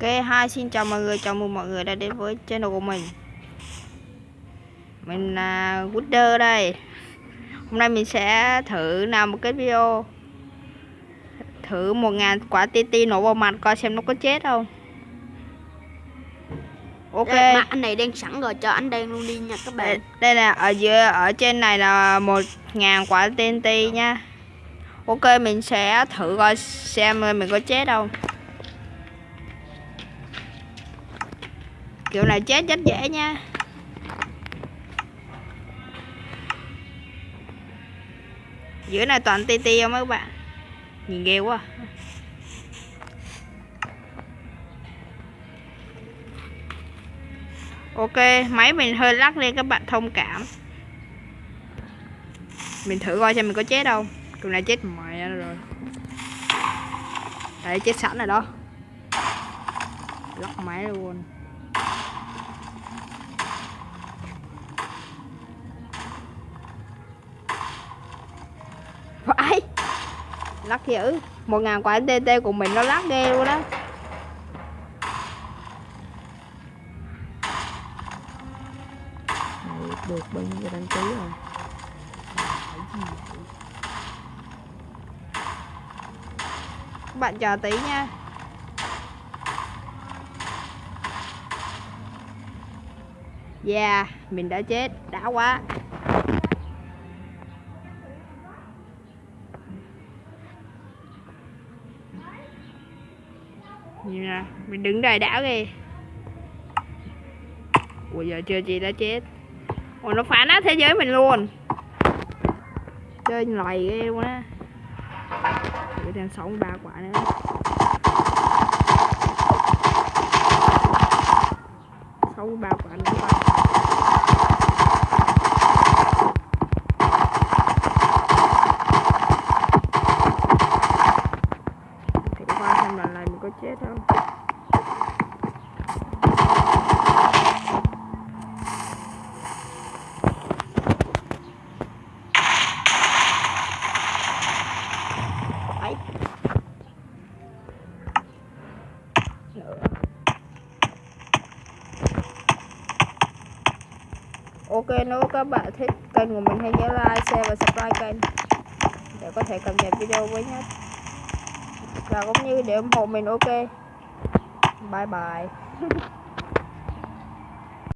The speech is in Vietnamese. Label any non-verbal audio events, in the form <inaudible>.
Ok, hai xin chào mọi người, chào mừng mọi người đã đến với channel của mình. Mình là Wooder đây. Hôm nay mình sẽ thử làm một cái video. Thử 1.000 quả TT nổ vào mặt coi xem nó có chết không. Ok. Đây, mà anh này đang sẵn rồi cho anh đang luôn đi nha các đây, bạn. Đây là ở dưới ở trên này là 1.000 quả TNT nha. Ok mình sẽ thử coi xem mình có chết không kiểu này chết rất dễ nha. Giữa này toàn ti ti không mấy bạn? Nhìn ghê quá. Ok, máy mình hơi lắc lên các bạn, thông cảm. Mình thử coi xem mình có chết không. Kiểu này chết mẹ rồi. Đấy, chết sẵn rồi đó. Lắc máy luôn. Phải. Lắc dữ một ngàn quả TT của mình nó lắc ghê luôn đó. Được bao nhiêu đăng ký rồi? Các bạn chờ tí nha. Yeah, mình đã chết, đã quá Nhìn nè, mình đứng đài đảo kìa. Ủa giờ chưa chị đã chết. Ủa nó phá nát thế giới mình luôn. Chơi loài ghê luôn á. Để thêm 63 quả nữa. Sống ba quả nữa thôi thử coi xem lần này mình có chết không Đấy. Nữa. Ok nếu các bạn thích kênh của mình hãy nhớ like, share và subscribe kênh để có thể cập nhật video mới nhất và cũng như để ủng hộ mình ok. Bye bye. <laughs>